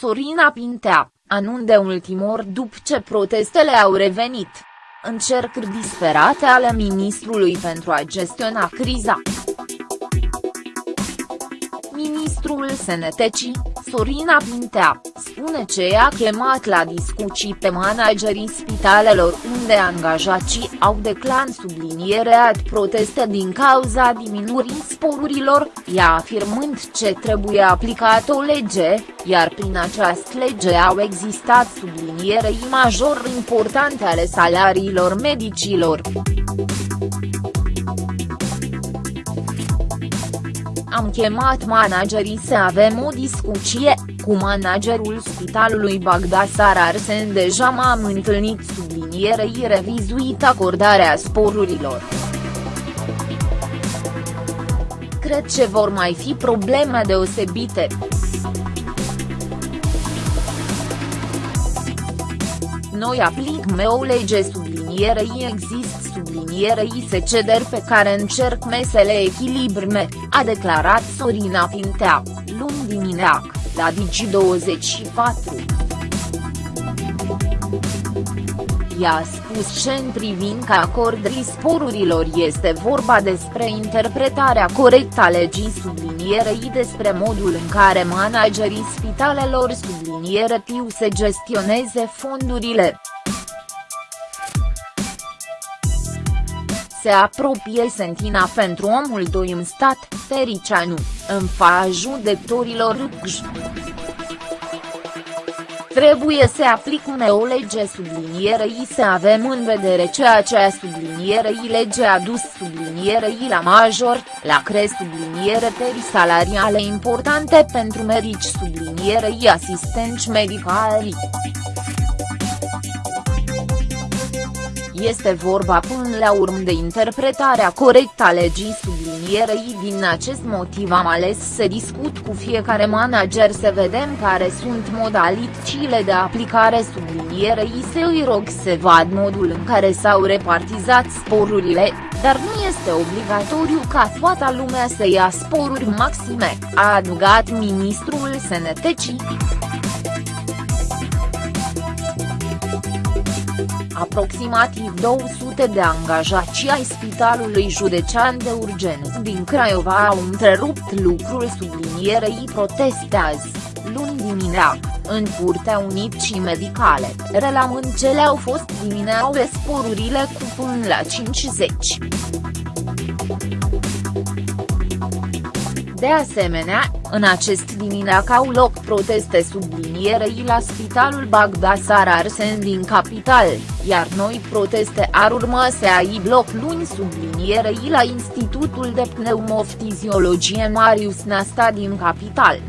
Sorina Pintea, anunț de ultim ori după ce protestele au revenit. Încercări disperate ale ministrului pentru a gestiona criza. Ministrul Sănătății, Sorina Pintea, spune că i-a chemat la discuții pe managerii spitalelor unde angajații au declan sublinierea proteste din cauza diminuării sporurilor, ea afirmând ce trebuie aplicat o lege, iar prin această lege au existat sublinierei major importante ale salariilor medicilor. Am chemat managerii să avem o discuție, cu managerul spitalului Bagdasar Arsen deja m-am întâlnit sublinierei revizuit acordarea sporurilor. Cred că vor mai fi probleme deosebite. Noi aplicăm o lege sublinierei există sublinierei secederi pe care încerc mesele echilibrme, a declarat Sorina Pintea, luni dimineac, la Digi24. I-a spus ce în privința acordării sporurilor este vorba despre interpretarea corectă a legii sublinierei despre modul în care managerii spitalelor subliniere tiu să gestioneze fondurile. Se apropie sentina pentru omul doi în stat, Tericianu, în fa judecătorilor Râcj. Trebuie să aplicăm o lege sublinierei să avem în vedere ceea ce a sublinierei lege a dus sublinierei la major, la cre subliniere teri salariale importante pentru medici sublinierei asistenți medicali. Este vorba până la urmă de interpretarea corectă a legii sublinierei din acest motiv am ales să discut cu fiecare manager să vedem care sunt modalitățile de aplicare sublinierei să îi rog să vad modul în care s-au repartizat sporurile, dar nu este obligatoriu ca toată lumea să ia sporuri maxime, a adăugat ministrul Sănătății. Aproximativ 200 de angajați ai Spitalului Județean de Urgență din Craiova au întrerupt lucrul sublinierei protestează, luni dimineață, în Curtea Unicii Medicale, relamând ce le-au fost dimineaua sporurile cu până la 50. De asemenea, în acest dimineac au loc proteste sublinierei la Spitalul Bagdasar Arsen din capital, iar noi proteste ar urma să ai loc luni sublinierei la Institutul de Pneumofiziologie Marius Nasta din capital.